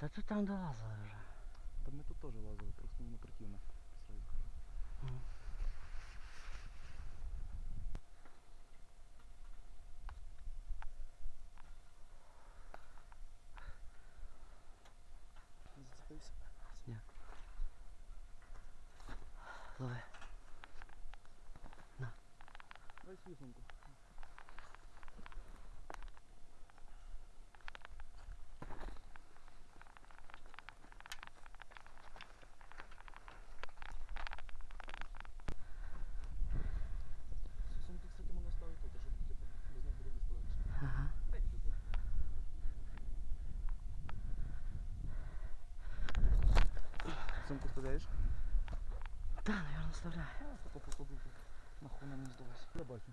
Та тут там долазили вже. Та ми тут теж лазили, просто не противно. Зацепився. Лови. Дай свою Сумку вставляєш? Та, наверное, вставляю. А, нам не здалося. Я бачу.